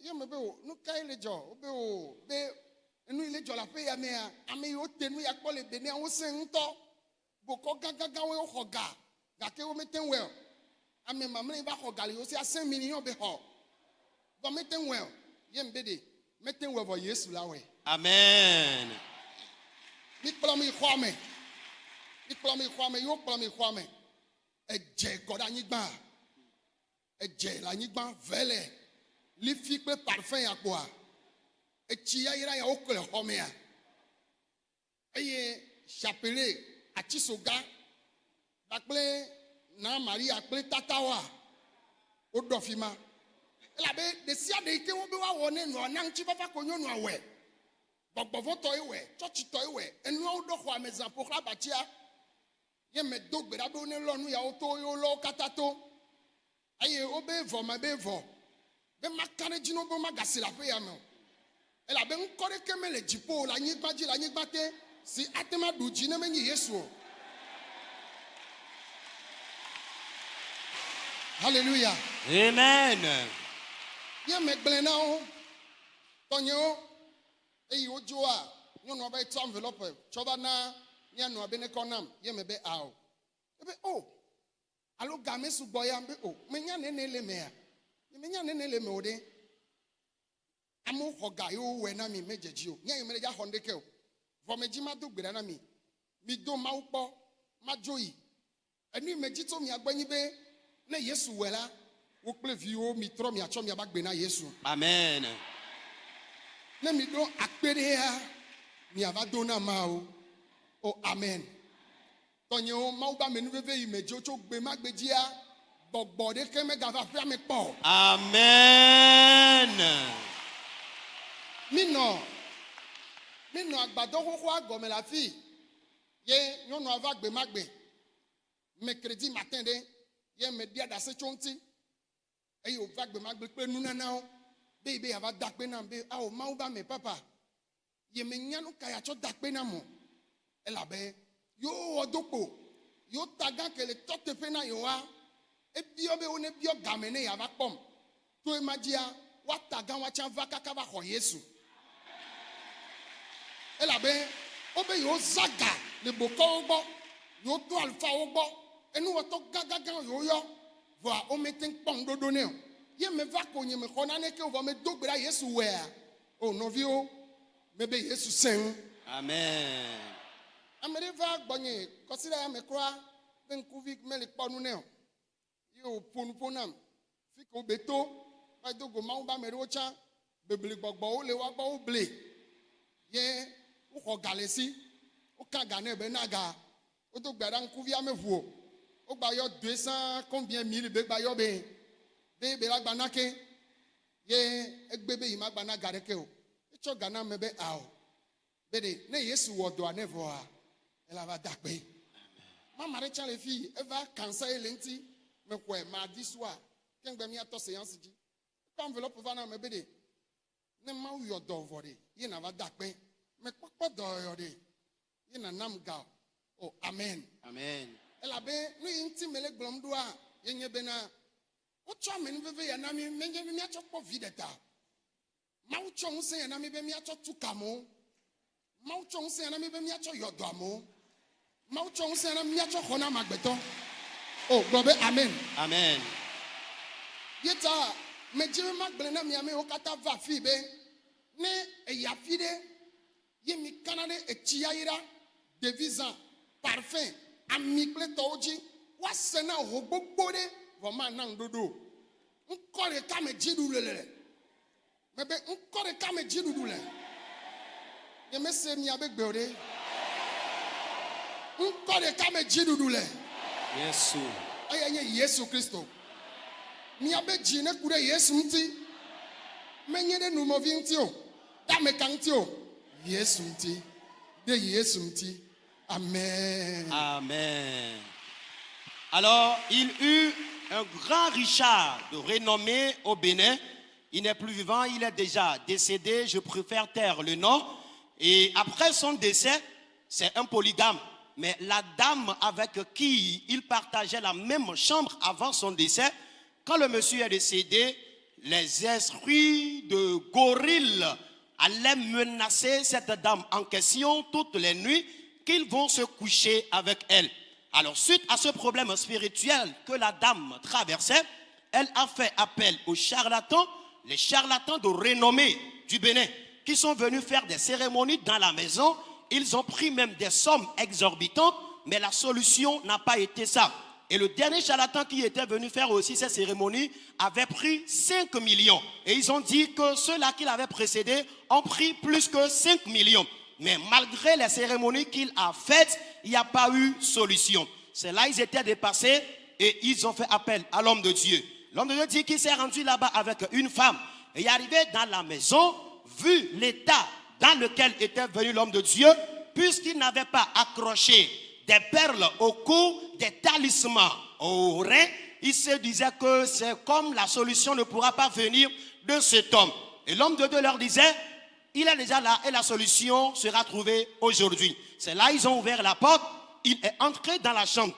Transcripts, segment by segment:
ye me be o nu ka ile dzɔ o be o be enu ile dzɔ le aƒe ya mea ame yiwo te nu ya kpɔ le benia wosẽ ŋutɔ bokɔ gãgãgãwoe woxɔ ga gake womete ŋu wɛ o ame mamlɛ yi va xɔ ga le yiwo si asẽ million be xɔ vɔ mete ŋu wɛ o ye me be de mete ŋu wɛ vɔ yesu la wɛ Amen. mikplɔ mi xɔa me mikplɔ mi xɔa me yiwo kplɔ mi xɔa me edze kɔ ɖe anyigba edze le anyigba vɛlɛ lifi kple parfum ya kpoa etsi yayra ya wokɔ le xɔ mea eye chapele atisoga kpakple na maria kple tatawoa woɖɔ fi ma. Elabe ɖe sia ɖe yi ke wo be woawɔ ne nɔa na ŋutifafa ko nyɔnua wɛ gbɔgbɔvɔtɔ yi wɛ tsɔtsitɔ yi wɛ enuawo ɖɔ xɔ ame zã ƒoxla abatia ye me do gbe ɖa be ne lɔ nu yawo to ye wolɔ wo katã to. Eye wobe vɔ me be vɔ be maka ɖe dzi na wo be magasi le aƒe ya me o. Elabe ŋkɔ ɖeke mele dziƒo le anyigba dzi le anyigba te si ate ma ɖu dzi ne menye yesu o. Hallelujah. Amen. ye me gblẽ na wo tɔnyewo eye wodzoa nyɔnua be tsɔ envelope tsɔ va na mianɔa be nekɔ nam ye me be ao ebe o. Alo game sugbɔ ya be o. Menya nene le mea menya nene le me o ɖe amewo xɔ ga yewo wɔ na mi me dzedzi o. Nye yi me ɖe dza xɔ ŋdeke o. Vɔ me dzi ma do gbe ɖa na mi. Mi do mawu kpɔ ma dzo yi enu yi me dzi tso mia gbɔ nyi be ne yesu wɔ la wo kple viwo mi trɔ miatsɔ miaba gbe na yesu. Amen. ne mi ɖo akpe ɖe ya miava do na mawo o. Amen. Tɔnyewo mawu be amenuveve yi me dzo tso gbe ma gbe dzia gbɔgbɔ ɖeke megava ƒea me kpɔ o. Amen. minɔ minɔ agbadɔ xoxoa gɔme le afi ye nyɔnua va gbe ma gbe mercredi matin ɖe ye me ɖia ɖase tso ŋuti eye wòva gbe ma gbe kple nunanawo be yi be yeava da akpe nam be awo mawu ba me papa ye menya nu ka yatsɔ da akpe nam o elabe yewo wɔ do kpo yewo ta gã ke le tɔ teƒe na yewoa ebiɔ be wo ne biɔ game ne yeava kpɔm to ema dzia woata gã woatsã va kaka va xɔ yesu. Elabe wobe yewo za ga le bokɔwo gbɔ yewo to alifawo gbɔ enuwɔtɔ gãgãgã yewo yɔ vɔa womete ŋu kpɔ ŋuɖoɖo nɛ o. Ye me va ko nye me xɔ naneke vɔ me do gbe ɖa yesu wɛa o nɔviwo me be yesu sẽ ŋu Amen. ame ɖe va gbɔnye kɔsi ɖe ya me kura be ŋkuvi mele kpɔ nu nɛ o ye wòƒo nu ƒo nam fi ke wobe to va do go mawu be ame ɖewo tsã beble gbɔgbɔwo le woagbɔ woble ye woxɔ ga le si woka ga nɛ be na ga wodo gbe ɖa ŋkuvia meʋu o wogba yɔ doe sãa combien mille be gba yɔ be. Be be la gba na ke ye egbe be yi ma gba na ga ɖeke o. Etsɔ ga na me be ao be de ne yesu wɔ dɔa ne vɔa ela va da kpe mama ɖe tsã le fi eva kansa ye le ŋuti mexɔe madi sua kengbe miatɔ seance dzi kɔ envelope va na me be de ne mawu yɔ dɔ vɔ de ye na va da kpe mekpɔkpɔ dɔyɔ de ye na nam ga. O o amen. Amen. elabe nu yi ŋuti mele gblɔm ɖoa yenye bena. Wotsɔ amenuveve ya na mi menye be miatsɔ kpɔ vi ɖe ta. Mawu tsɔ ŋusẽ ya na mi be miatsɔ tu kamewo mawu tsɔ ŋusẽ ya na mi be miatsɔ yɔ dɔ amewo mawu tsɔ ŋusẽ ya na mi miatsɔ xɔ na amegbetɔ o gblɔ be amen. Amen. ye ta medze be magblẽ na mi amewo katã va afi be ne eyi afi ɖe ye mi kana ɖe etsi yayra ɖevi zã parfum ami kple tɔwo dzi woase na ho gbogbo ɖe vɔ ma na ŋuɖoɖo o ŋkɔ ɖeka me dziɖuɖu le le? Mebe ŋkɔ ɖeka me dziɖuɖu le? Nyemese miabe gbe o ɖe ŋkɔ ɖeka me dziɖuɖu le? Yes. eye nye yesu kristo miabe dzi ne ku ɖe yesu ŋuti menye ɖe numɔvi ŋuti o ɖe ameka ŋuti o yesu ŋuti ɖe yesu ŋuti amen Amen. Alors, il eut un grand Richard de renommée au Bénin. Il n'est plus vivant, il est déjà décédé. Je préfère taire le nom. Et après son décès, c'est un polygame. Mais la dame avec qui il partageait la même chambre avant son décès, quand le monsieur est décédé, les esprits de gorilles allaient menacer cette dame en question toutes les nuits qu'ils vont se coucher avec elle. Alors, suite à ce problème spirituel que la dame traversait, elle a fait appel aux charlatans, les charlatans de renommée du Bénin, qui sont venus faire des cérémonies dans la maison. Ils ont pris même des sommes exorbitantes, mais la solution n'a pas été ça. Et le dernier charlatan qui était venu faire aussi ces cérémonies avait pris 5 millions. Et ils ont dit que ceux-là qui l'avaient précédé ont pris plus que 5 millions. Mais malgré les cérémonies qu'il a faites, il n'y a pas eu solution. C'est là ils étaient dépassés et ils ont fait appel à l'homme de Dieu. L'homme de Dieu dit qu'il s'est rendu là-bas avec une femme. Et arrivé dans la maison, vu l'état dans lequel était venu l'homme de Dieu, puisqu'il n'avait pas accroché des perles au cou, des talismans au rein, il se disait que c'est comme la solution ne pourra pas venir de cet homme. Et l'homme de Dieu leur disait, il est déjà là et la solution sera trouvée aujourd'hui. C'est là ils ont ouvert la porte, il est entré dans la chambre.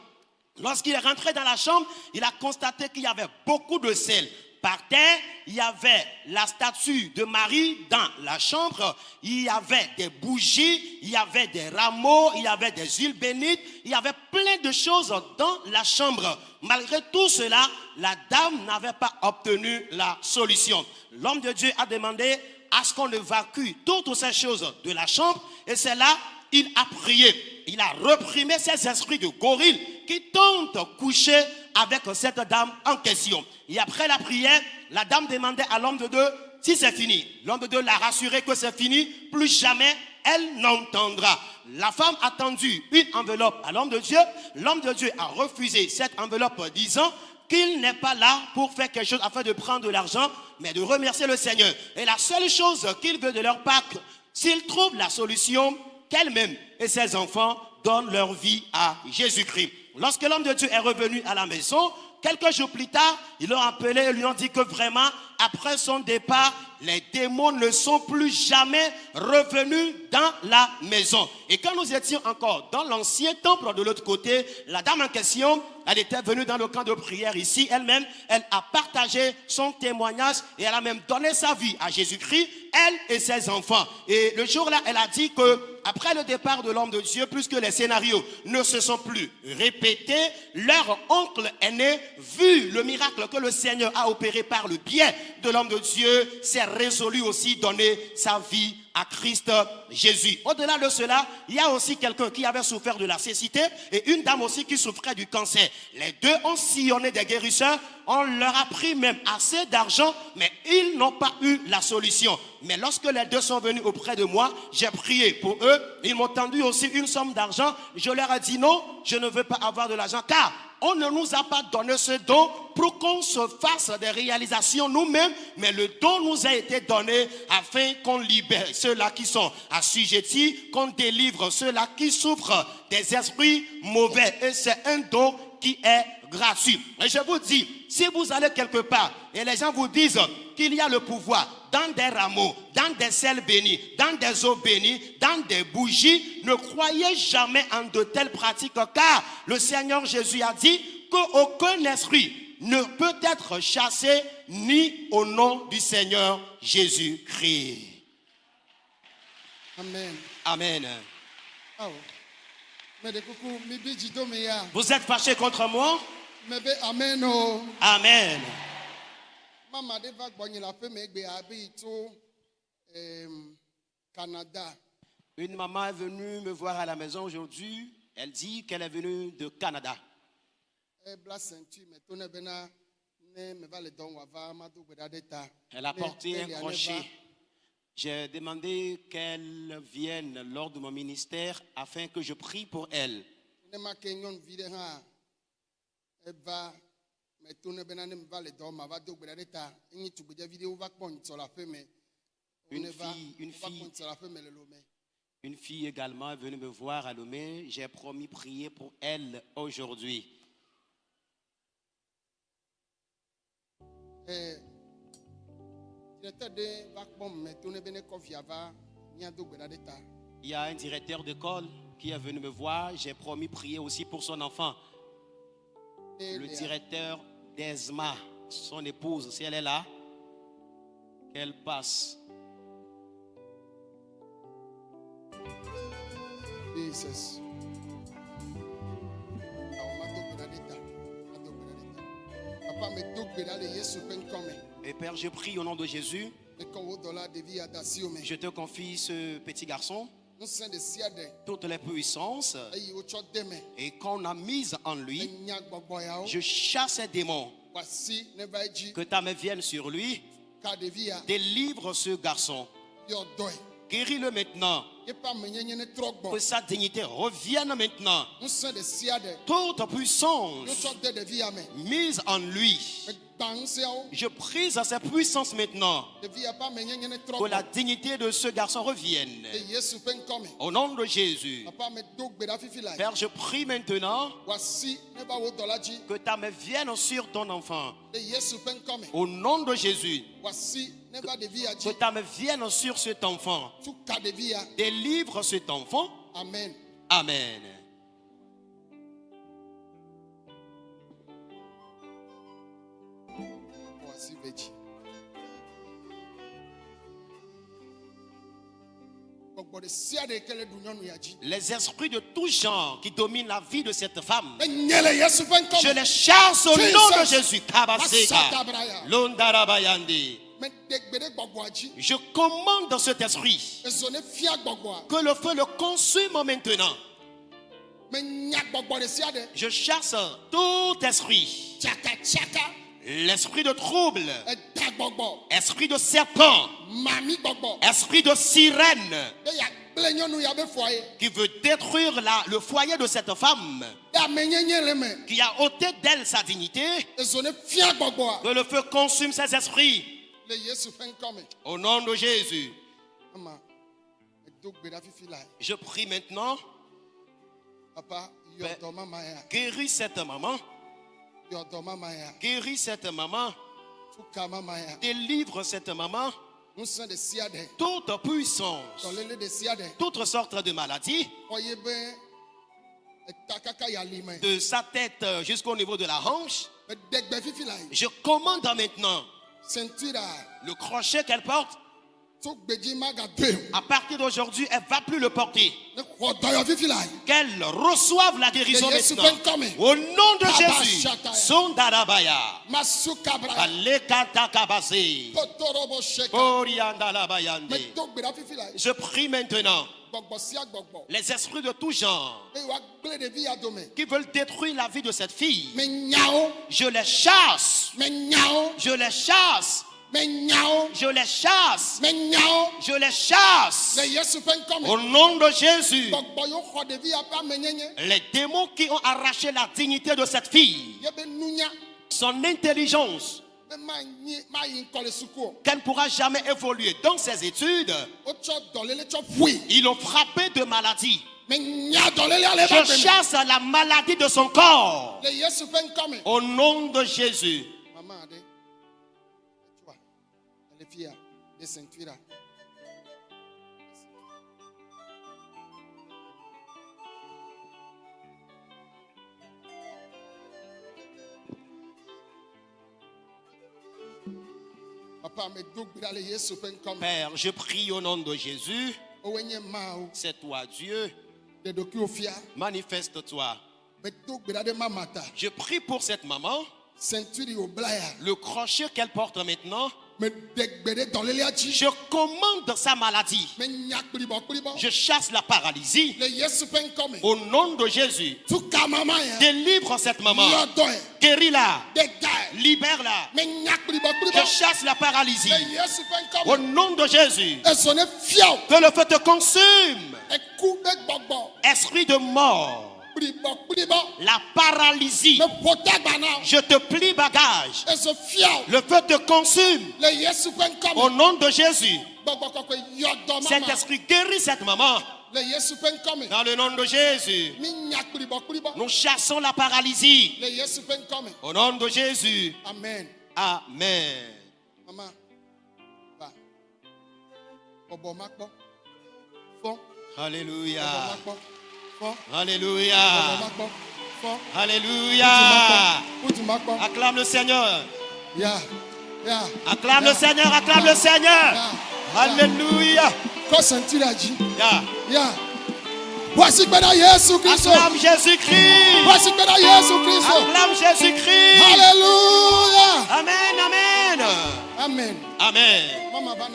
Lorsqu'il est rentré dans la chambre, il a constaté qu'il y avait beaucoup de sel. Par terre, il y avait la statue de Marie dans la chambre, il y avait des bougies, il y avait des rameaux, il y avait des huiles bénites, il y avait plein de choses dans la chambre. Malgré tout cela, la dame n'avait pas obtenu la solution. L'homme de Dieu a demandé à ce qu'on évacue toutes ces choses de la chambre et c'est là il a prié. Il a reprimé ces esprits de gorille qui tentent coucher avec cette dame en question. Et après la prière, la dame demandait à l'homme de Dieu si c'est fini. L'homme de Dieu l'a rassuré que c'est fini, plus jamais elle n'entendra. La femme a tendu une enveloppe à l'homme de Dieu. L'homme de Dieu a refusé cette enveloppe disant qu'il n'est pas là pour faire quelque chose afin de prendre de l'argent, mais de remercier le Seigneur. Et la seule chose qu'il veut de leur part, s'ils trouvent la solution, qu'elle-même et ses enfants donnent leur vie à Jésus-Christ. Lorsque l'homme de Dieu est revenu à la maison, quelques jours plus tard, ils l'ont appelé et lui ont dit que vraiment, après son départ, les démons ne sont plus jamais revenus dans la maison. Et quand nous étions encore dans l'ancien temple de l'autre côté, la dame en question, elle était venue dans le camp de prière ici elle-même, elle a partagé son témoignage et elle a même donné sa vie à Jésus-Christ, elle et ses enfants. Et le jour-là, elle a dit que après le départ de l'homme de Dieu, puisque les scénarios ne se sont plus répétés, leur oncle aîné, vu le miracle que le Seigneur a opéré par le biais de l'homme de Dieu, s'est résolu aussi donner sa vie à Christ Jésus. Au-delà de cela, il y a aussi quelqu'un qui avait souffert de la cécité et une dame aussi qui souffrait du cancer. Les deux ont sillonné des guérisseurs, on leur a pris même assez d'argent, mais ils n'ont pas eu la solution. Mais lorsque les deux sont venus auprès de moi, j'ai prié pour eux, ils m'ont tendu aussi une somme d'argent. Je leur ai dit non, je ne veux pas avoir de l'argent car on ne nous a pas donné ce don pour qu'on se fasse des réalisations nous-mêmes, mais le don nous a été donné afin qu'on libère ceux-là qui sont assujettis, qu'on délivre ceux-là qui souffrent des esprits mauvais. Et c'est un don qui est gratuit. Et je vous dis, si vous allez quelque part et les gens vous disent qu'il y a le pouvoir dans des rameaux, dans des sels bénis, dans des eaux bénies, dans des bougies, ne croyez jamais en de telles pratiques car le Seigneur Jésus a dit qu'aucun esprit ne peut être chassé ni au nom du Seigneur Jésus-Christ. Amen. Amen. Oh. Vous êtes fâchés contre moi? Mais be amen oh. Canada. Une maman est venue me voir à la maison aujourd'hui. Elle dit qu'elle est venue de Canada. Elle a porté un crochet. J'ai demandé qu'elle vienne lors de mon ministère afin que je prie pour elle. Une fille- une fille. Une également est venue me voir à Lomé. J'ai promis prier pour elle aujourd'hui. Il y a un directeur d'école qui est venu me voir. J'ai promis prier aussi pour son enfant. Le directeur d'ESMA, son épouse, si elle est là, qu'elle passe. Jesus. Níta. Papa mi. Et Père, je prie au nom de Jésus, je te confie ce petit garçon, toutes les puissances, et qu'on a mise en lui, je chasse ces démons, que ta main vienne sur lui, délivre ce garçon, guéris-le maintenant, que sa dignité revienne maintenant. Toute puissance mise en lui. Je prise à sa puissance maintenant, que la dignité de ce garçon revienne. Au nom de Jésus. Père, je prie maintenant que ta main vienne sur ton enfant. Au nom de Jésus, que ta main vienne sur cet enfant. Délivre cet enfant. Amen. Amen. Les esprits de tout genre qui dominent la vie de cette femme, je les chasse au nom de. Jésus. Je commande cet esprit que le feu le consume maintenant. Je chasse tout esprit. L'esprit de trouble, esprit de serpent, esprit de sirène. Qui veut détruire la- le foyer de cette femme, qui a ôté d'elle sa dignité, que le feu consume ses esprits. Au nom de Jésus, je prie maintenant, Papa. Ya. guéris cette maman, guéris cette maman, délivre cette maman, toute puissance, toutes sortes de me. de sa tête jusqu'au niveau de la hanche. Je commande maintenant le crochet qu'elle porte. À partir d'aujourd'hui, elle va plus le porter. Ne. Qu'elle reçoive la guérison maintenant. Au nom de Jésus. Je prie maintenant les esprits de tout genre qui veulent détruire la vie de cette fille. Je les chasse. Je les chasse. Je les chasse. Je les chasse. Au nom de Jésus. Les démons qui ont arraché la dignité de cette fille, son intelligence, qu'elle ne pourra jamais évoluer dans ses études, ils l'ont frappée de maladie. Je chasse la maladie de son corps. Au nom de Jésus. Père, je prie au nom de Jésus. Mawo. C'est toi, Dieu. Manifeste-toi. Je prie pour cette maman. Le crochet qu'elle porte maintenant, Je commande sa maladie. Je chasse la paralysie. Au nom de Jésus. Délivre cette maman. Guéris-la. Libère-la. Je chasse la paralysie. Au nom de Jésus. Que le feu te consume. Esprit de mort. La paralysie. Je te plie bagage. Le feu te consume. Au nom de Jésus. Gbɔgbɔ kɔkɔe yɔ dɔ Cet mama. esprit guérit cette maman. Dans le nom de Jésus. Nous chassons la paralysie. Au nom de Jésus. Amen. Amen. Va. Alléluia. Alléluia. Alléluia. Acclame le Seigneur. Acclame le Seigneur, acclame le Seigneur. Alléluia. Voici gbɛda Yesu Kristo. Acclame Jésus-Christ. Voici gbɛda Yesu Kristo. Acclame Jésus-Christ. Hallelujah. Amen, amen. Amen. Amen. Mama va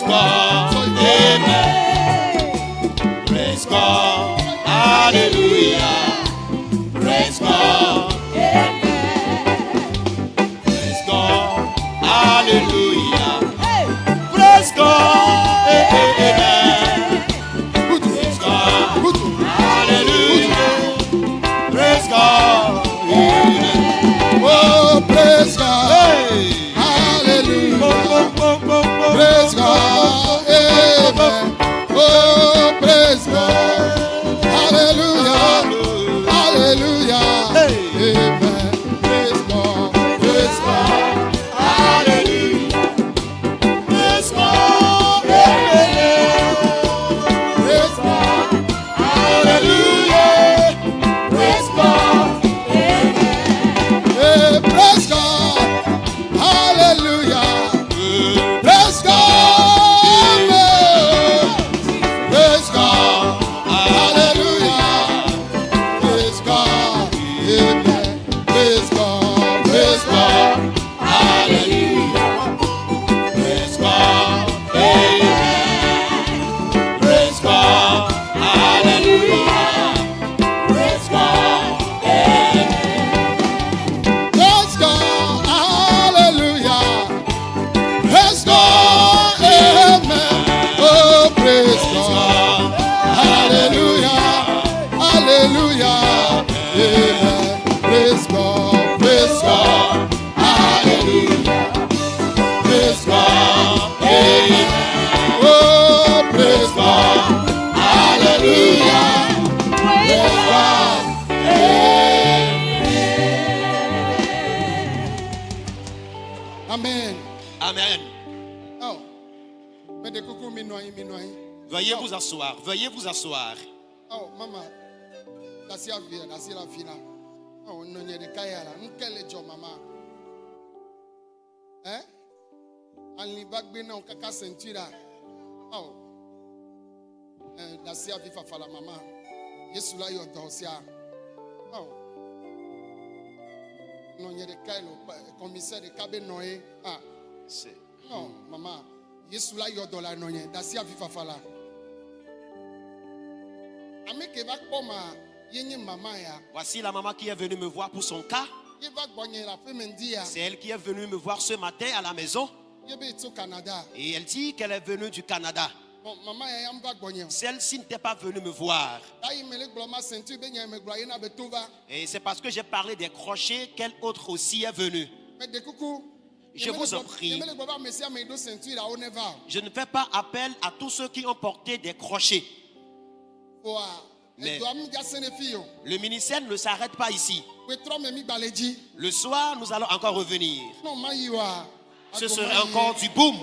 Praise God. Amen. Praise God. Hallelujah. Amen. Veuillez vous asseoir. Veuillez vous asseoir. Oh, mama. Dasi avia, dasi la fina. Oh, no nye de kayala. Nkele jo mama. Eh? Anli bagbe na kaka sentira. Oh. Eh, dasi avi fafala mama. Yesu la yo dosia. Oh. No nye de kaylo, commissaire de kabe noye. Ah. C'est- Non, maman. Yesu la yɔ dɔ la nɔ nye dasi afi fafa Voici la maman qui est venue me voir pour son cas. C'est elle qui est venue me voir ce matin à la maison. Et elle dit qu'elle est venue du Canada. Celle-ci n'était pas venue me voir. Ayi me le gblɔ ma ceinture be nya me gblɔ ye na be to va. Et c'est parce que j'ai parlé des crochets qu'elle autre aussi est venue. Je vous en prie. Je ne fais pas appel à tous ceux qui ont porté des crochets. Mais le ministère ne s'arrête pas ici. Le soir, nous allons encore revenir. Ce sera encore du boom.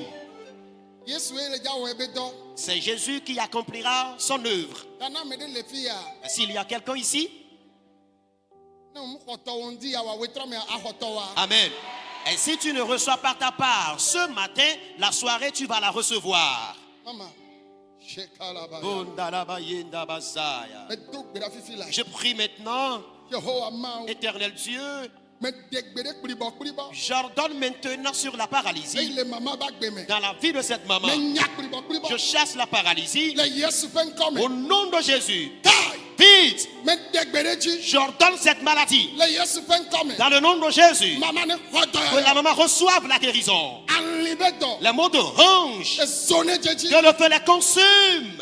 C'est Jésus qui accomplira son œuvre. Euh, s'il y a quelqu'un ici, Amen. Et si tu ne reçois pas ta part ce matin, la soirée, tu vas la recevoir. Je prie maintenant, éternel Dieu, J'ordonne maintenant sur la paralysie. Dans la vie de cette maman. Je chasse la paralysie. Au nom de Jésus. Vite. J'ordonne cette maladie. Dans le nom de Jésus. Que la maman reçoive la guérison. Les mots de hanche. Que le feu les consume.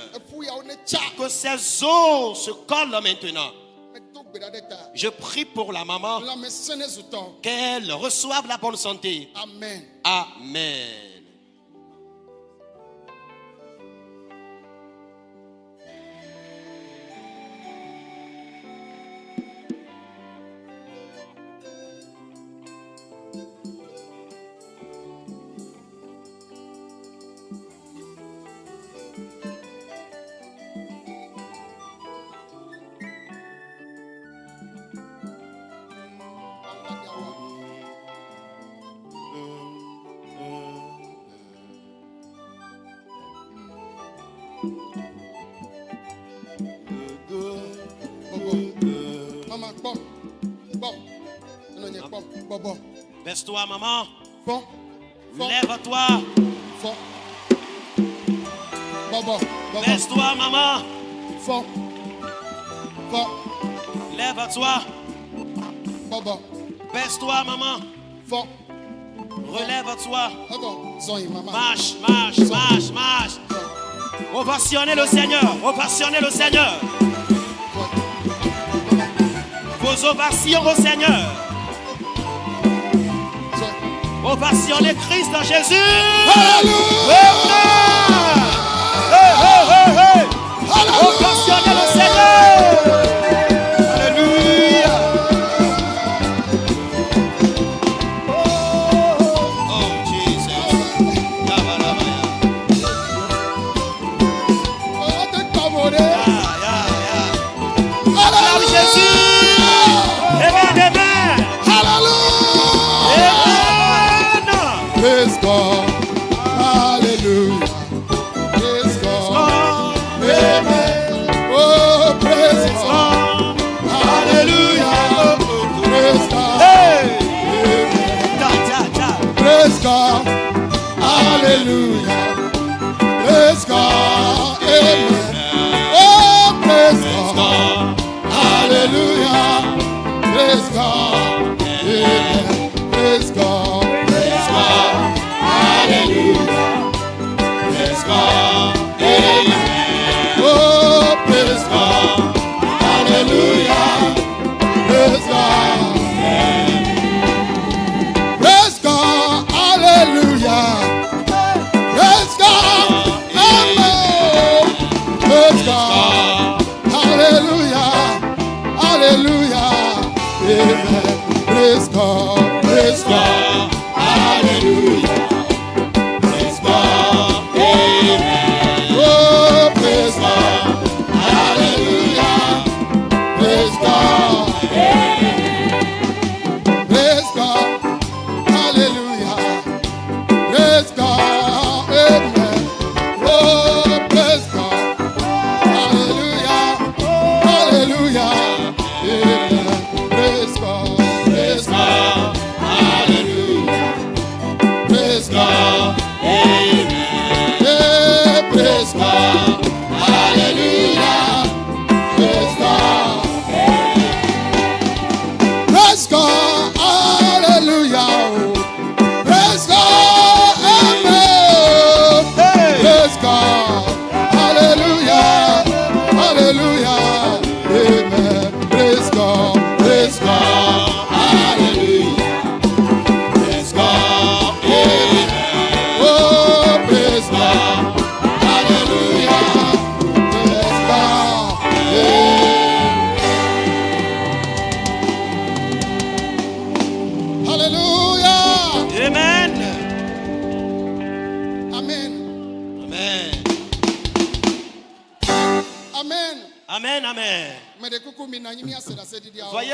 Que ses os se collent maintenant. Je prie pour la maman qu'elle reçoive la bonne santé. Amen. Laisse-toi, maman. Bon. Lève-toi. Bon. Bon, Laisse-toi, maman. Bon. Bon. Lève-toi. Bon, Baisse-toi, maman. Bon. Relève-toi. Marche, marche, marche, marche. Ovationner le Seigneur. Ovationner le Seigneur. Vos ovations au Seigneur. On va Christ dans Jésus. is God.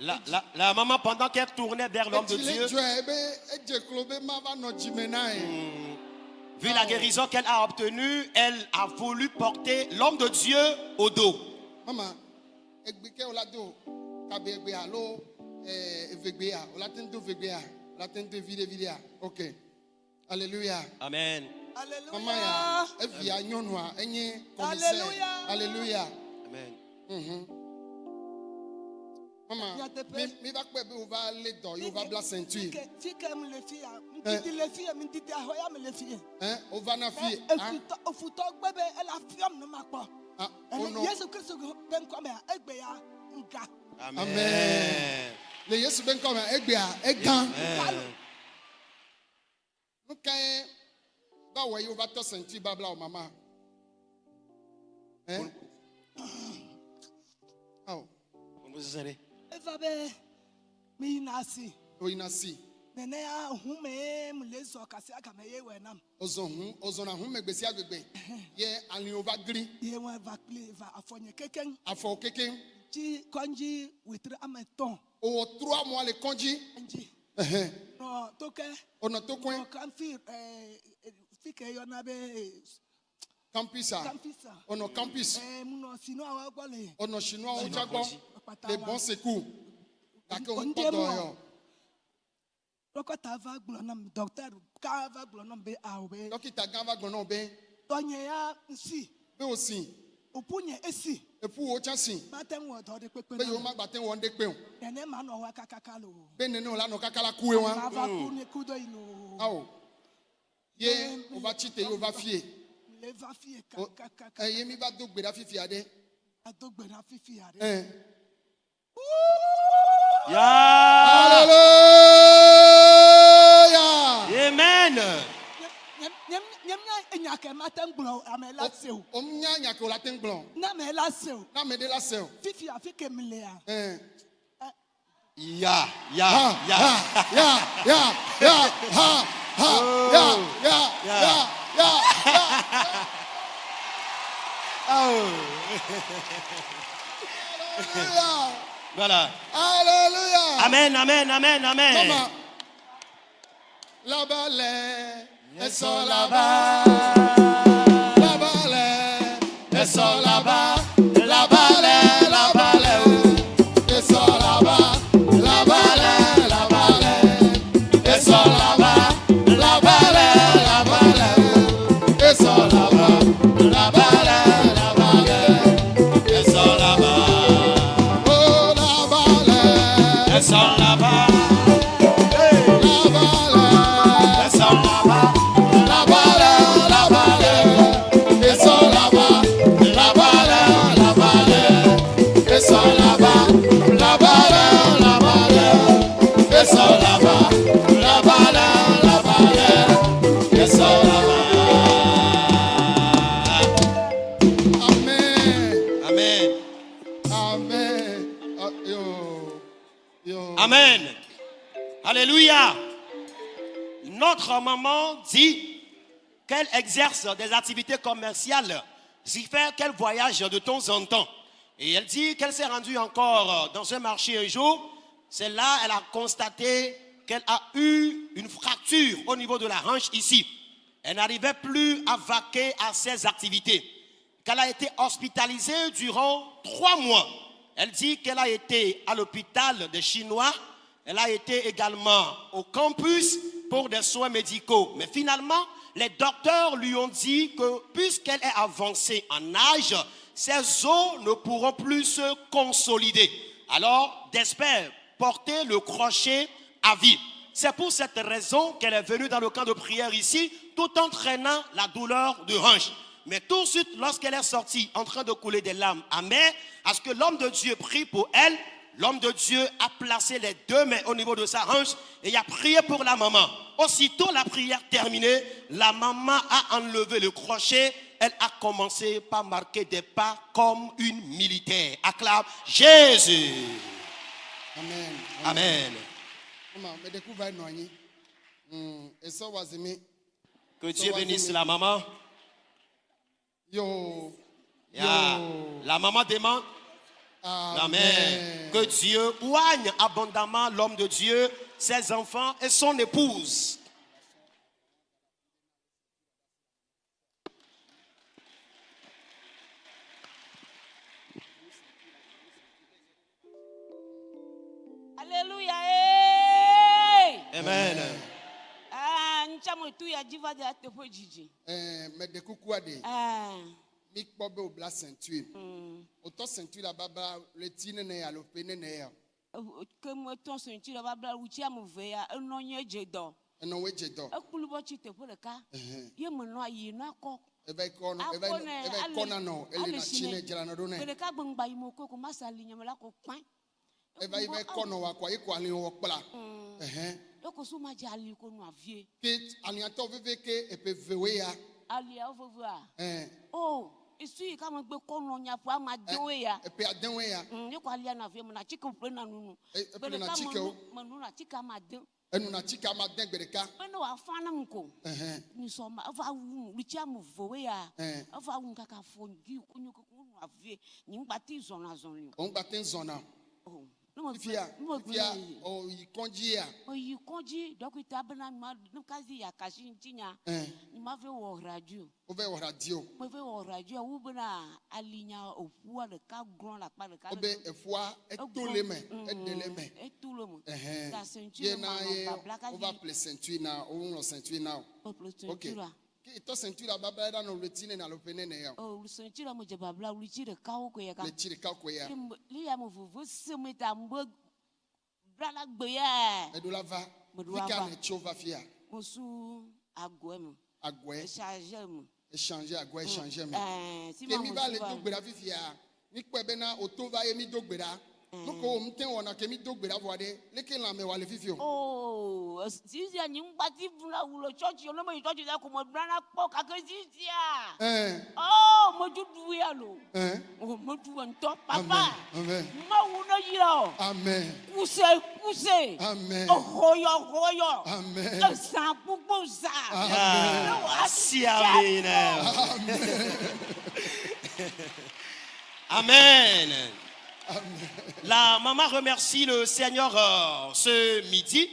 la, la- la maman, pendant qu'elle tournait vers l'homme de Dieu, ye vu la guérison qu'elle a obtenue, elle a voulu porter l'homme de Dieu au dos. mama egbe ke o la do kabe egbe alo ɛɛ evegbea o la te do vegbea o la te do evi ɖe vi ɖea ok alléluia. Amen. Alléluia. alléluia Amen. Mhm. mama Nyateƒe. mi mi va be o va lé dɔ ye o va bla ceinture Fike fike mu le fi ya. Ŋdidi le fi ya, ŋdidi ahɔya me le fi ya. ɛn o va na fi Ɛ, ah efutɔ- Efutɔ gbe be ele afiɔm ne ma kpɔ. ah o Ele nɔ Yesu Kristu be ŋkɔ me ya, egbe ya nga. Amen. Amen. le yesu be ŋkɔ me egbea egã Amen. nu ka ye va wɔ ye o va tɔ ceinture babla o mama ɛn awo Vous serez. Eva be mi yina asi. o yina si Nene ya hu me mu le zɔ kasi agame ye wɛ nam. o zɔn hu o zɔnna hu mɛ gbesi agbegbe ye ali o va gri Ye wɛ va kpli va afɔnye kekeŋ. afɔ keke Dzi kɔndzi wetri ame tɔn. o wɔ trois mois le kɔndzi Dzi ɛhɛn nɔ tokɛ. o nɔ to kɔn. Nɔ kanfi ɛɛ fike yɔna be campus a kampisa. ọ̀nà campus Ɛɛ mu nɔ sinu awɔ gbɔ le. ọ̀nà chinois ọjà gbọ́ Ɔkpata les wa. bons secours. Gàkẹ́ òun Ondé kpọ́dọ̀ mu yọ Dɔkɔta va gblɔ nam dɔkitɛri ká va gblɔ nam be awo be dókítà gán va gbọ́n náà bẹ́ẹ̀ tɔnye ya nsi. Bẹ́ẹ̀ o sìn òpu nye esi. Epu wo tsá sìn mate ŋu wɔ dɔ de kpekpe bẹ́ẹ̀ yóò na má gbàtẹ́ wọn dé pé o nene ma nɔ wa kakaka lo. Bẹ́ẹ̀ nínú lánà kákàlà kú ẹ ma wọn va ku ne ku do yi lo awo yé o va tsi te yé o va fie. Le va fie o kakaka ẹ yé mi va do gbèdá fífi adé ado gbe na fifi ya de. ẹ Yeah. hallelujah Amen. ya Ya, ya, ha ya. ha ya ya ya ha ha ya ya Ya. ya ya ya. Oh. Alléluia. Voilà. Alléluia. Amen, amen, amen, amen. Maman. Là-bas, les, elles sont là-bas. Les, elles sont là-bas. Là-bas, maman dit qu'elle exerce des activités commerciales, ce qui fait qu'elle voyage de temps en temps. Et elle dit qu'elle s'est rendue encore dans un marché un jour. C'est là elle a constaté qu'elle a eu une fracture au niveau de la hanche ici. Elle n'arrivait plus à vaquer à ses activités. Qu'elle a été hospitalisée durant trois mois. Elle dit qu'elle a été à l'hôpital des Chinois. Elle a été également au campus pour des soins médicaux. Mais finalement, les docteurs lui ont dit que puisqu'elle est avancée en âge, ses os ne pourront plus se consolider. Alors, d'espère porter le crochet à vie. C'est pour cette raison qu'elle est venue dans le camp de prière ici, tout en traînant la douleur de hanche. Mais tout de suite, lorsqu'elle est sortie en train de couler des larmes amères, à ce que l'homme de Dieu prie pour elle, l'homme de Dieu a placé les deux mains au niveau de sa hanche et il a prié pour la maman. Aussitôt la prière terminée, la maman a enlevé le crochet elle a commencé par marquer des pas comme une militaire. Acclame Jésus. amen Amen. Mm, mi Que Dieu bénisse la maman. yo Yeah. yo La maman demande Amen. Que Dieu oigne abondamment l'homme de Dieu, ses enfants et son épouse. Alléluia. eh. Amen. Ah, ntsamu tu ya dziva de ateƒe dzidzi. ɛɛ mede kukua de Ah, mikpɔ be wòbla ceinture mm. wòtɔ ceinture la babla le ti nene alo pe nene ya ke me tɔ senti le babla wutsi ame ve ya enɔ nye dze dɔ. enɔ wo dze dɔ Ekplu bɔ tsi teƒe ɖeka. Ɛhɛn. Ye me nɔ ayi nɔ akɔ. eva yi kɔ nɔ eva yi Akɔ nɛ, eva yi ale- kɔ nanɔ ele ale na si tsi nɛ. ne dzra nɔ ɖo Gbe nɛ ɖeka gbe ŋgba yi me ko ko ma sa ali nyame la ko kpɛn. eva yi va yi kɔ nɔ wa kɔ yi kɔ ali wɔ kpla ɛhɛn Eko so ma dze ali ko nɔ avie. ke aliatɔ veve ke epe vewe ya Alia wo vevea. ɛn Oh, esu yi kame gbe kɔ nɔ nyaƒe ama dewo ya. epe adewe ya Mm, ye ko alia na vie me na tsike ƒle na nunu. E- Gbe eƒle na ɖeka tsikewo. me nu- me nu na tsike ama de. enu na tsike ama de gbe ɖeka Be ne wòafa ne ŋu ko. ɛhɛn Nisɔma eva wu lutsi ame vewo ya. ɛn Eva wu kaka fɔ dzi kunyo koko nɔ avie. Nyigba ti zɔna zɔli o. òun gba te ń zɔna Oh, ne me fifia gbe- ne me gbe fifia ne- ɔyi kɔndzi ya oyi kɔdzi dɔkita bena ma ne kazi yakasi ŋuti nya ɛn ni ma fe wɔ radio. O bɛ wɔ radio. Me fe wɔ radio wu bena alinya oƒua ɖeka glɔn le akpa ɖeka o bɛ efua eto le me ede le me. Etu le me. Ɛhɛn ta sentui ye le na ma ye nɔ babla o va kazi ple ceinture na o ŋlɔ ceinture na o. Ɔƒle ok sentui la ke itɔ ceinture la babla ɖa nɔ le ti ne na lo pe ne ne ya o. O sentui la me dze babla wulitsi ɖeka wo ko ya ka? Le tsi ɖeka ko ya. Li ya me vovo se me ta me bla la gbe ya. Eɖo la va. Meɖo fi la ka va. ne tso va fia. Mo su agɔe me me échanger échanger mi bena o va ye mi do gbe ɖa nuko wo ŋute wɔna ke mi do gbe ɖa vɔ ɖe leke lãme wɔ le fifi o Oh, sisia nyingba ti vuna wulo church yo nome church da ko mo brana kpɔ kake sisia. ɛn Oh, mo judu ya lo. ɛn Oh, mo du ntɔ amen papa. amen Ma wu no yira o. amen Kuse kuse. amen Ohoyɔ hoyɔ. amen Esan gbogbo sa. amen Merci, Amen. Amen. La maman remercie le Seigneur euh, ce midi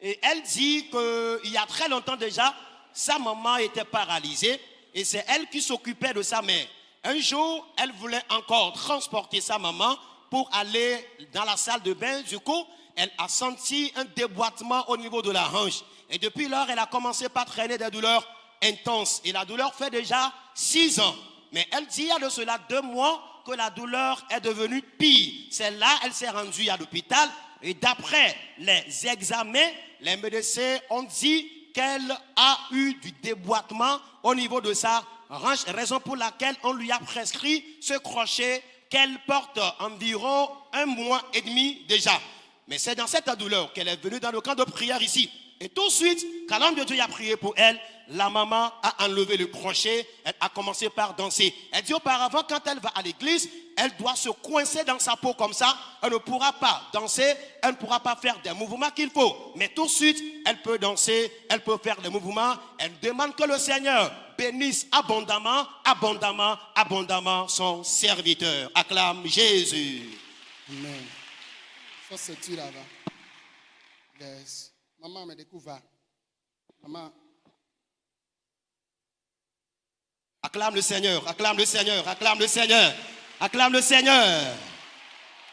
et elle dit qu'il y a très longtemps déjà, sa maman était paralysée et c'est elle qui s'occupait de sa mère. Un jour, elle voulait encore transporter sa maman pour aller dans la salle de bain. Du coup, elle a senti un déboîtement au niveau de la hanche. Et depuis lors, elle a commencé par traîner des douleurs intenses. Et la douleur fait déjà six ans. Mais elle dit il y a de cela deux mois que la douleur est devenue pire. C'est là elle s'est rendue à l'hôpital et d'après les examens, les médecins ont dit qu'elle a eu du déboîtement au niveau de sa hanche, raison pour laquelle on lui a prescrit ce crochet qu'elle porte environ un mois et demi déjà. Mais c'est dans cette douleur qu'elle est venue dans le camp de prière ici. Et tout de suite, quand l'homme de Dieu a prié pour elle, la maman a enlevé le crochet, elle a commencé par danser. Elle dit auparavant, quand elle va à l'église, elle doit se coincer dans sa peau comme ça. Elle ne pourra pas danser, elle ne pourra pas faire des mouvements qu'il faut. Mais tout de suite, elle peut danser, elle peut faire des mouvements. Elle demande que le Seigneur bénisse abondamment, abondamment, abondamment son serviteur. Acclame Jésus. amen ceinture la va yes maman me va maman Acclame le Seigneur, acclame le Seigneur, acclame le Seigneur, acclame le Seigneur.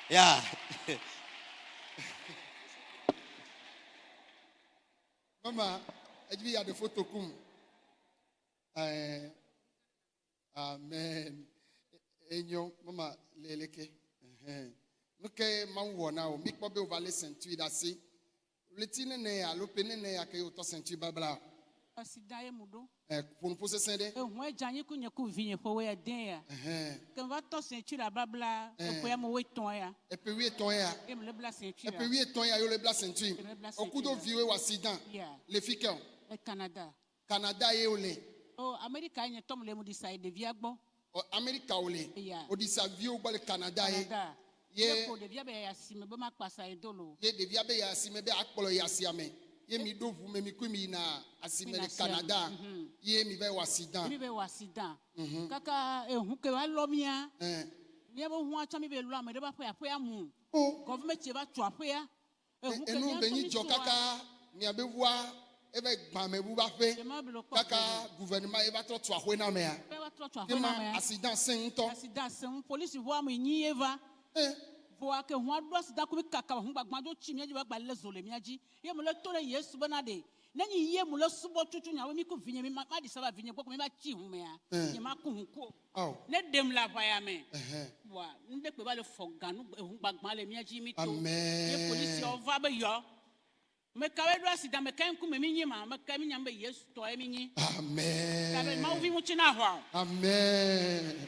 Yeah. Maman, il y a des photos comme. Euh, amen. Enyo, maman, leleke. Nuke manwo na o, mikpo be o va le ceinture dasi. Le ti nene ya, lo pe nene ya ke o to ceinture babla. Asida ye mu ɖo. Eh, pour nous poser sende? Ehu edze anyi ku nye ku vinye ƒe wo ya den ya. Eh, Ke m va tɔ sentui la babla Eh. eƒe ya me wo etɔ̃ ya. et puis oui ton ya. Ye me le bla sentui Et la. puis oui ton ya yo le bla ceinture. le bla O kudo ceinture. viwe wa accident. Yeah. Le fike. Le Canada. Canada ye o le. o amerika nye tɔm le mu di sa yi ɖevia gbɔ Ɔ, Amerika wo le. Eya. Wòɖi sa viwo gbɔ le Canada ye? canada Ye- ye ko ɖevia bɛ asime be ma kpa sa yi do lo Ye ɖevia be yi asime be akplɔ yi asiame. Ye mi ɖo ʋu me mi kui mi yina asime Mina le sia. Canada. Mhm. Ye mi va yi wɔ accident. mi bɛ wɔ accident kaka ehu ke wa lɔ mia Ɛn. mia be hu atsa mi bɛ lɔ ame ɖe ba ƒe aƒea mu O. gɔvimɛnt tse va tso aƒea ehu ke enu mia be ŋutɔ nyi mi dzɔ tsoa, kaka miabe ʋua eva gbãmeʋu va ƒe Jema be le kpɔ kaka gbɔna. gouvernement eva trɔ tu ahoe na mea Ƒe va trɔ tso aƒe kema na mea accident se ŋutɔ accident seŋ polisi ʋua me nyi ye va Eh, voa ke hu aɖo accident ko kaka hu gbagbã do tsi mia dzi va gba lé zo le mia dzi ye mo le to ɖe yesu bena ɖe nenyi ye mo le subɔ tutu nyawo mi ko vinye mi ma ma ɖi saba vinye gbɔ ko mi va tsi hu mea Eh. nye ma ku hu ko ne ɖem le aʋaya me wa ŋdɛ kpe va le fɔ ganu ehu gbagbã le mia dzi mi to ye polisiawo va be yɔ me ka be ɖo accident me ka ŋkume mi nyi ma me ka mi nya be yesu tɔ ye mi nyi ka be mawu vi ŋutsi na hɔ amen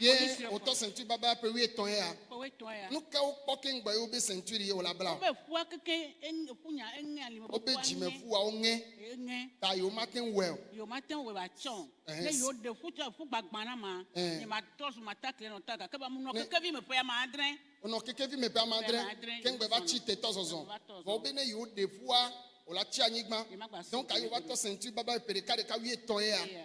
ye Polisi le wòtɔ sentui baba ƒe wi etɔ̃ ya kɔwé tɔ ya nu ke wokpɔ keŋgbɔ ye wobe sentui ɖi ye wòle abla o wobe ƒua keke eŋ- ƒu nya eŋe alime wobe ƒua ŋe dzimeƒuawo ŋe eŋe ta yewo mate ŋu wɔe o. Yewo ma te ŋu wɔ atsɔ Ɛhɛn, ne s- yewo ɖe ƒu tsɔ ƒu gbagbã na ma Ɛhɛn. nye ma tɔ su ma ta kile nɔ ta gake ba mu nɔ Ne- keke vi me ƒe ya ma adre wònɔ kekevi me ƒe ame adre Ame adre, keŋgbɛ va yewo tsi zɔna. tetɔ zɔzɔ Va tɔ zɔzɔ. vɔ wobe ne yewo ɖe ƒua wòle tsi anyigba Ye ma gba si donc o ayi kele wova tɔ sentui baba ƒe ɖeka ɖeka wi etɔ̃ Eya. ya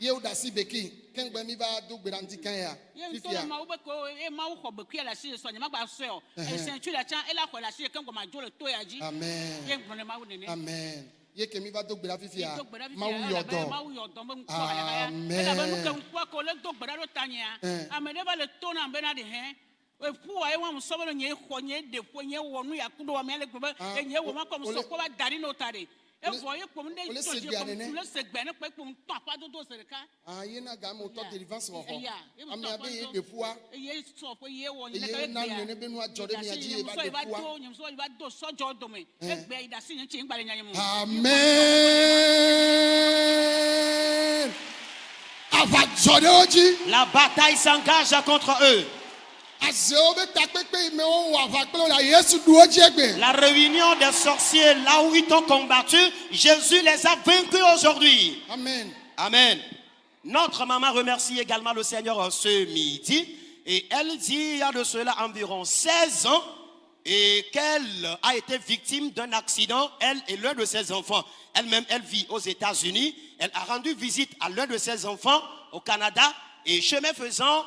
ye wo ɖe asi beki keŋgbɛ mi va do gbe ɖa ŋdi kã ya. Ye ŋutɔ fifia le mawu be ko ye mawu xɔ bekui ɖe asi sɔ nye ma gba sɔe o. Ɛhɛn. esɛntui le tsã ele xɔ ɖe asi ke ŋgɔ ma dzo le to ya dzi ye amen. Gblɔ le mawu nene amen. Ye ke mi va do gbe ɖa fifia do gbe ɖa fi mawu ya, yɔ elabe dɔ mawu yɔ dɔ be ŋkɔ hayahaya Amen. elabe nu ke ŋkua ko le do gbe ɖa ɖo ta nyea Eh. ame ɖe va le to nam bena ɖe hɛ eƒu wa ye wa mu sɔ be nye xɔ nye ɖe ƒo nye wɔ nu yaku ɖo wa mia le gbe be Ah, ye nye wɔ ma kɔ mu ole- sɔ kɔ va da ɖi n'o ta de evɔ ye kpɔm ne ole tɔ se dzi gbea kpɔm nene? le se gbɛ ne kpɛ kpɔm tɔ aƒa dodo se ɖeka ah ye na game wòtɔ Eya. délivrance wɔ xɔ Eya, ye mu amea tɔ be aƒa ye dɔ- ɖe ƒua eye sɔ ƒe ye wɔ Eye nye na nene be nua dzɔ ɖe mia dzi, ye va musɔ yi ɖe va ƒua. do nye musɔ yi va do sɔdzɔ dome egbea yi ɖe asi nye ŋuti ŋgba le nya nye mu amen. Ava dzɔ ɖe wo dzi La bataille s'engage contre eux. La réunion des sorciers, là où ils t'ont combattu, Jésus les a vaincus aujourd'hui. amen Amen. Notre maman remercie également le Seigneur ce midi. Et elle dit, il y a de cela environ 16 ans, et qu'elle a été victime d'un accident, elle et l'un de ses enfants. Elle-même, elle vit aux États-Unis. Elle a rendu visite à l'un de ses enfants au Canada. Et chemin faisant,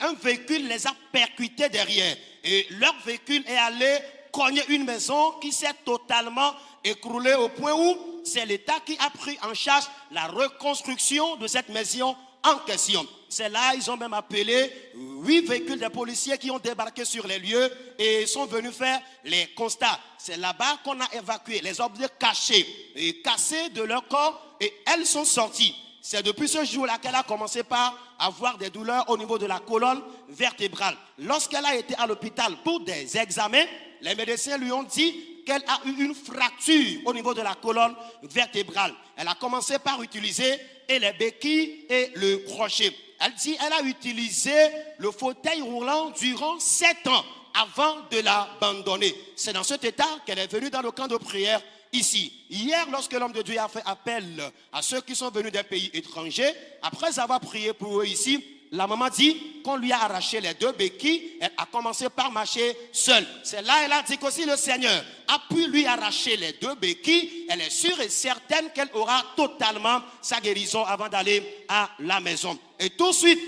un véhicule les a percutés derrière. Et leur véhicule est allé cogner une maison qui s'est totalement écroulée au point où c'est l'État qui a pris en charge la reconstruction de cette maison en question. C'est là, ils ont même appelé huit véhicules de policiers qui ont débarqué sur les lieux et sont venus faire les constats. C'est là-bas qu'on a évacué les objets cachés et cassés de leur corps et elles sont sorties. C'est depuis ce jour-là qu'elle a commencé par avoir des douleurs au niveau de la colonne vertébrale. Lorsqu'elle a été à l'hôpital pour des examens, les médecins lui ont dit qu'elle a eu une fracture au niveau de la colonne vertébrale. Elle a commencé par utiliser les béquilles et le crochet. Elle dit qu'elle a utilisé le fauteuil roulant durant sept ans avant de l'abandonner. C'est dans cet état qu'elle est venue dans le camp de prière ici. Hier, lorsque l'homme de Dieu a fait appel à ceux qui sont venus des pays étrangers, après avoir prié pour eux ici, la maman dit qu'on lui a arraché les deux béquilles. Elle a commencé par marcher seule. C'est là elle a dit qu'aussi le Seigneur a pu lui arracher les deux béquilles. Elle est sûre et certaine qu'elle aura totalement sa guérison avant d'aller à la maison. Et tout de suite,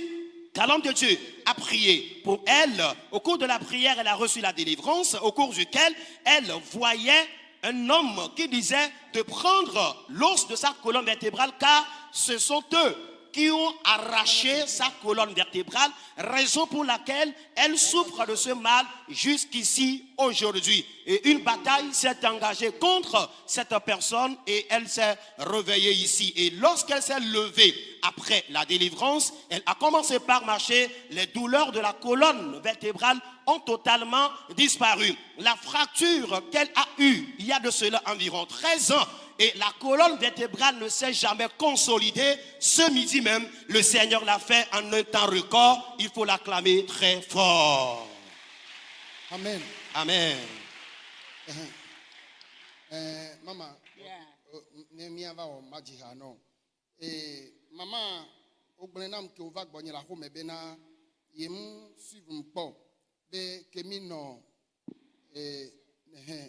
quand l'homme de Dieu a prié pour elle, au cours de la prière, elle a reçu la délivrance, au cours duquel elle voyait un homme qui disait de prendre l'os de sa colonne vertébrale, car ce sont eux qui ont arraché sa colonne vertébrale, raison pour laquelle elle souffre de ce mal jusqu'ici aujourd'hui. Et une bataille s'est engagée contre cette personne et elle s'est réveillée ici. Et lorsqu'elle s'est levée après la délivrance, elle a commencé par marcher, les douleurs de la colonne vertébrale ont totalement disparu. La fracture qu'elle a eue il y a de cela environ 13 ans et la colonne vertébrale ne s'est jamais consolidée. Ce midi même, le Seigneur l'a fait en un temps record. Il faut l'acclamer très fort. Amen. Amen. Eh, mama, Yeah. ne miava wɔ madzi ha nɔ. Eh, mama, wogblẽ nam ke wova gbɔnye le axome bena yem suive m kpɔ be kemi nɔ eh, ehẽ,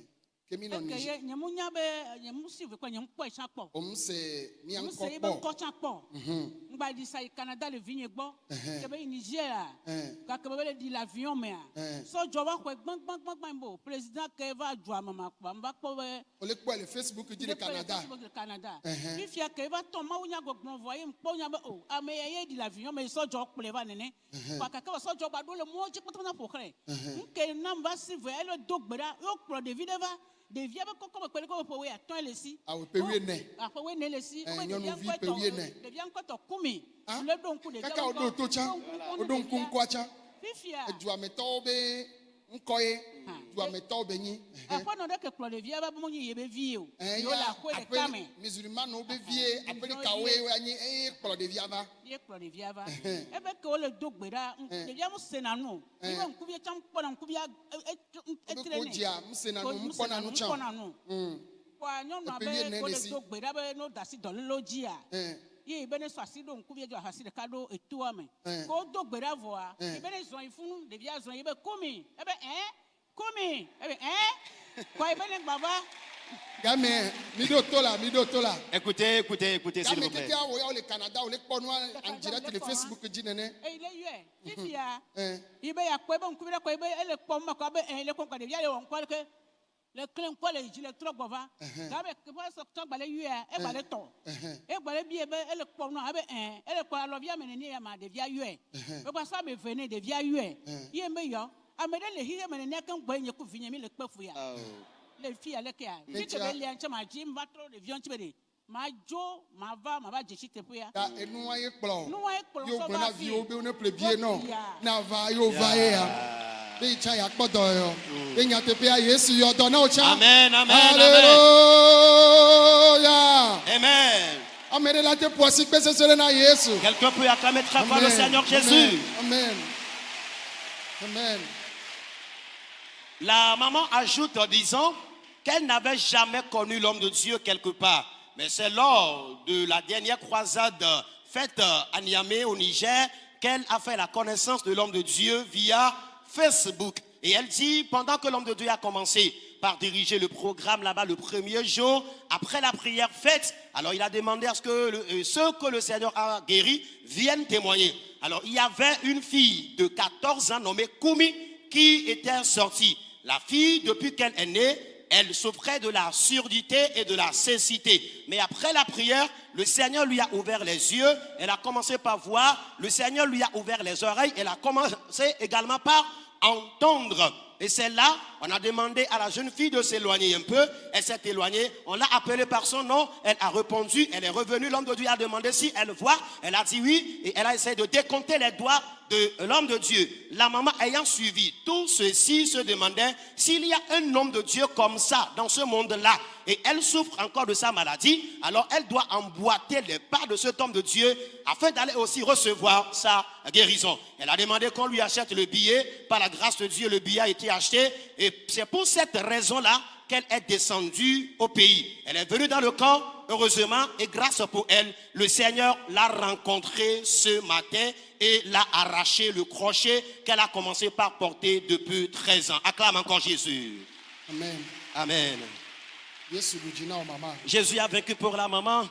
kemi nɔ Eke Niger. ye nye mu nya be nye mu si ve kɔ nye mu kpɔ etsa kpɔ. Om se mia Mu se ŋkɔ ye be kpɔ. ŋkɔ tsa kpɔ. Mhm, Ngba di sa yi Canada le vi nye gbɔ. Ɛhɛn. Ke be yi Niger a. ɛn, Gake be be le di le avion me a. Ɛhɛn. Sɔdzɔ va xɔe gbãgbãgbãgbã bo. Président ke va dzua me ma kpɔ. Mba kpɔ be. wòle kpɔe le Facebook dzi le Ɖe kpe le Canada. Facebook le Canada. Ɛhɛn. Fifia ke va tɔ mawu nya gbɔgblɔ vɔ ye ŋkpɔ nya be o ame ya ye di le avion me sɔdzɔ kplɔe va nene. Kpa kake be sɔdzɔ gba ɖo le mɔ dzi kpatapata ƒo xlẽ. Nke nam va si vɔ ele do gbe ɖa yo kplɔ ɖevi ɖe va. Ɖevia be kɔkɔ me kpe ɖe kɔ ƒe woe atɔ̃e le si. Awo ƒe wuiene. Aƒe wuiene le si. Eh, Wobe nyɔnuvi ɖevia ƒe ŋkɔtɔ- wuiene. Ɖevia ŋkɔtɔ kumi. Ah, Le ɖo ŋku ɖevia Kaka ŋkɔ- woɖo to tsã, ɖo ŋku ŋkɔ woɖo ne ŋku ɖevia. ŋkɔa tsã. Fifia. Eduametɔwo be ŋkɔ ye, Hã. duametɔwo be nyi. Ɛhɛn. Aƒenɔ ɖe ke kplɔ ɖevia va be mo nyi ye be vi o. Eh, Yo le ya, aƒe ɖeka me. aƒe- Musulmanowo be vie, Aha, aƒelikawoe woanyi eye kplɔ ɖevia va. ye kplɔ ɖevia va Ɛhɛn. ebe ke wole do gbe ɖa ŋ- Ɛhɛn. ɖevia mu sena nu o Ɛhɛn. ibe ŋkuvia tsã kpɔna ŋkuvia e- e- e- Wobe etre ko nɛ dzia, ŋusena Ko nu, mu ŋkpɔna sena nu nu, tsã. ŋkpɔna nu Mm, kɔa nyɔnua Eƒe be wuiene wole le si. do gbe ɖa be no da asi dɔlélo dzia ɛn, ye be ne sɔ asi ɖo ŋkuvia dzo ahasi ɖeka ɖo etoa me Ɛhɛn. ko do gbe ɖa vɔa Ɛhɛn. ebe ne zɔn yi funu ɖevia zɔn yi be komi ebe ɛn komi ebe ɛn kɔ ebe ne mi ɖo to la, mi ɖo to la. Écoutez, écoutez, écoutez, s'il vous plaît. kekeawo ya wole Canada, wole kpɔ nua en direct le Facebook dzi nene. eyi le yɔe fifia. Ɛn, ibe ɖe kɔ ebe ele kpɔm ma kɔ abe ɛ le kpɔm kɔ ɖevia le wɔ ŋkɔ ke le kle ŋkɔ le dzi le trɔ gbɔ va. Gabe keƒe sɔtɔ gba le yɔa egba le tɔ ɛhɛn, egba le bie be ele kpɔm nɔ abe ɛ ele kpɔ alɔvia me nene ya ma ɖevia yɔe egba sɔ ame eve ne ɖevia yɔe ye be yɔ ame ɖe le xixe me nene ke ŋgbɔ nye ku vinye mi le kpe Oh. le fi ya le ke ya fi ke be lia ŋtsɛ ma dzi ma trɔ ɖeviɔ ŋtsi be de ma dzo ma va ma va dzesi teƒe ya ta enua ye kplɔ. Nua ye kplɔ Yo sɔ gblɔ va na fi. viwo be ne ple bie nɔ. Na va yo va ye ya. Amen, amen, Alléluia. Amen. Quelqu'un peut acclamer très fort le Seigneur Jésus. Amen. Amen. La maman ajoute en disant qu'elle n'avait jamais connu l'homme de Dieu quelque part. Mais c'est lors de la dernière croisade faite à Niamey au Niger qu'elle a fait la connaissance de l'homme de Dieu via Facebook. Et elle dit, pendant que l'homme de Dieu a commencé par diriger le programme là-bas le premier jour, après la prière faite, alors il a demandé à ce que euh, ceux que le Seigneur a guéris viennent témoigner. Alors il y avait une fille de 14 ans nommée Koumi qui était sortie. La fille, depuis qu'elle est née, elle souffrait de la surdité et de la cécité. Mais après la prière, le Seigneur lui a ouvert les yeux. Elle a commencé par voir. Le Seigneur lui a ouvert les oreilles. Elle a commencé également par entendre. Et c'est là, on a demandé à la jeune fille de s'éloigner un peu. Elle s'est éloignée. On l'a appelée par son nom. Elle a répondu. Elle est revenue. L'homme de Dieu a demandé si elle voit. Elle a dit oui. Et elle a essayé de décompter les doigts l'homme de Dieu. La maman ayant suivi tout ceci se demandait s'il y a un homme de Dieu comme ça dans ce monde-là et elle souffre encore de sa maladie, alors elle doit emboîter les pas de cet homme de Dieu afin d'aller aussi recevoir sa guérison. Elle a demandé qu'on lui achète le billet. Par la grâce de Dieu, le billet a été acheté et c'est pour cette raison-là qu'elle est descendue au pays. Elle est venue dans le camp, heureusement, et grâce pour elle, le Seigneur l'a rencontrée ce matin et l'a arraché le crochet qu'elle a commencé par porter depuis 13 ans. Acclame encore Jésus. Amen. Amen. Jésus a vaincu pour la maman.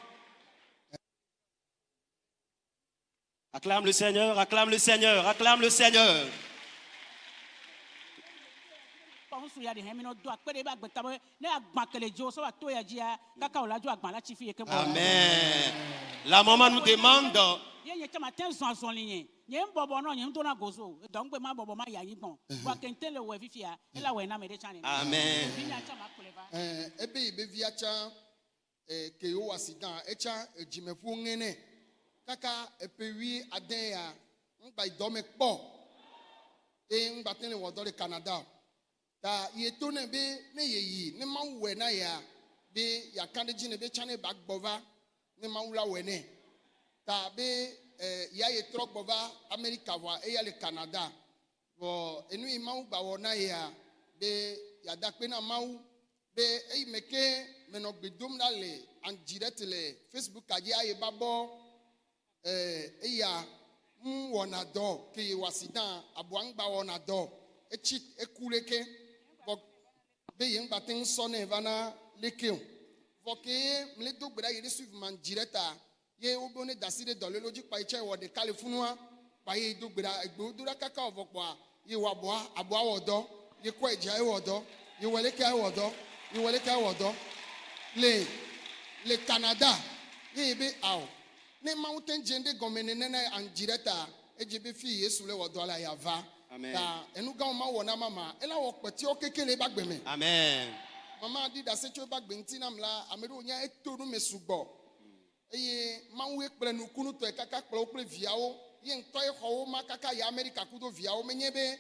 Acclame le Seigneur, acclame le Seigneur, acclame le Seigneur. Kpɔnsu ya de hɛn mi n'o do akpɛ de i b'a gbɛ tabo ne y'a gbã kele dzo sɔ wa to ya dzia kaka o la dzo agbã la tsi fi ye ke bɔ. Amen. La maman nous demande ye nye tsama te zɔn zɔli nye nye n bɔbɔ nɔ nye n dona gozo dɔn ma bɔbɔ ma yayi gbɔn wa kente le wɛ fifia ela wɛ na me de tsa ne. Amen. nya kplɔ va. ɛɛ ebe yi be via tsã ɛɛ ke wo asi dan etsã edzimeƒo ŋenɛ kaka epewi ade ya ŋgba yi dɔme kpɔ eye ŋgba te le wɔ dɔ le canada. o ta ye to ne be ne ye yi ne mawu wɛ na ya be yaka ɖe dzi ne be tsã ne ba gbɔ va ne mawu la wɛ nɛ ta be ɛɛ ya ye trɔ gbɔ va amerika vɔa eya le canada. Vɔ enu yi mawu gba wɔ na yea be yada kpe na mawu be eyi me ke menɔ gbe dom ɖa le anyi ɖe te le facebook dzi aye ba bɔ ɛɛ eya ŋu wɔna dɔ ke ye wasi dan aboa ŋgba wɔna dɔ etsi eku leke vɔ be ye ŋgba te ŋu sɔ nɛ va na leke o vɔ ke mle do gbe ɖa ye ɖe suivi ma dzi ɖe ta. Ye wobe ne dasi ɖe dɔlelo dzi kpa yi tsɛ wɔ ɖeka le funua kpa ye do gbe ɖa egbewo do ɖa kaka wɔ kpɔa ye wɔ aboa aboa wɔ dɔ ye kɔ edza ye wɔ dɔ ye wɔ leke wɔ dɔ ye wɔ leke wɔ dɔ le le canada. Ye ye be awɔ ne mawu te dze ɖe gɔme nene na anyi ɖe ta edze be fi yesu le wɔ dɔ la yava Amen. Ta enu gãwo ma wɔ na mama ela wɔ kpetiwo keke le eba gbe me Amen. mama di dase tso eba gbe ŋuti nam la ame ɖewo nya eto nu me sugbɔ eye mawu kple nukunutɔe kaka kplɔ wo kple viawo ye ŋutɔ ye xɔ wo ma kaka yi amerika kudo viawo menye be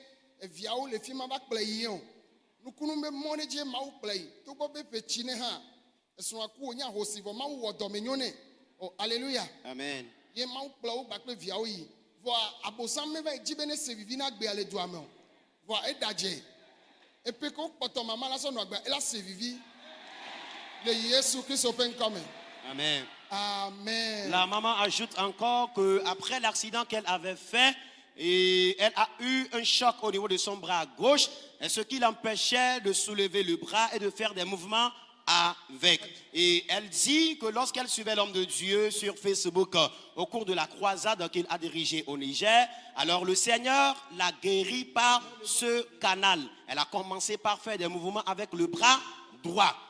viawo le fi ma va kple yi o nukunu be mɔ ne dzi mawu kple yi togbɔ be ƒe tsi ne hã esrɔ̃a ku wònye ahosi vɔ mawu wɔ dɔme nyo nɛ o Amen. ye mawu kplɔ wo gba kple viawo yi vɔa abosam meva yi dzi be ne se vivi na gbea le dua me o vɔa eda dze epe ke wokpɔtɔ mama la sɔ nɔ agba ela se vivi le yesu kristu ƒe ŋkɔ me Amen. amen. La maman ajoute encore que après l'accident qu'elle avait fait, et elle a eu un choc au niveau de son bras gauche, ce qui l'empêchait de soulever le bras et de faire des mouvements avec. Et elle dit que lorsqu'elle suivait l'homme de Dieu sur Facebook au cours de la croisade qu'il a dirigée au Niger, alors le Seigneur l'a guérie par ce canal. Elle a commencé par faire des mouvements avec le bras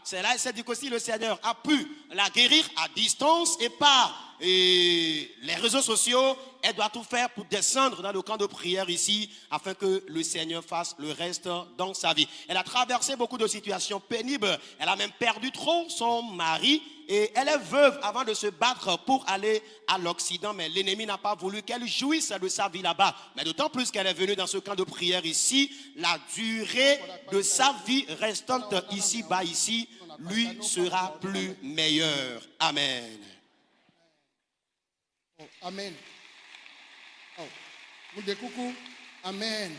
C'est là, s'est dit que si le Seigneur a pu la guérir à distance et par les réseaux sociaux, elle doit tout faire pour descendre dans le camp de prière ici afin que le Seigneur fasse le reste dans sa vie. Elle a traversé beaucoup de situations pénibles. Elle a même perdu trop son mari et elle est veuve avant de se battre pour aller à l'Occident, mais l'ennemi n'a pas voulu qu'elle jouisse de sa vie là-bas. Mais d'autant plus qu'elle est venue dans ce camp de prière ici, la durée de sa vie restante ici-bas, ici, lui sera plus meilleure. Amen. Oh, amen. Oh. Amen.